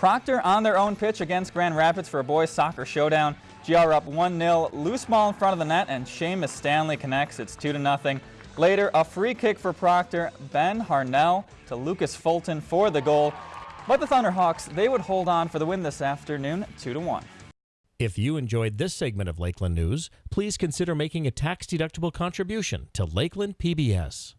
Proctor on their own pitch against Grand Rapids for a boys soccer showdown. GR up 1-0, loose ball in front of the net, and Seamus Stanley connects. It's 2-0. Later, a free kick for Proctor, Ben Harnell to Lucas Fulton for the goal. But the Thunderhawks, they would hold on for the win this afternoon, 2-1. If you enjoyed this segment of Lakeland News, please consider making a tax-deductible contribution to Lakeland PBS.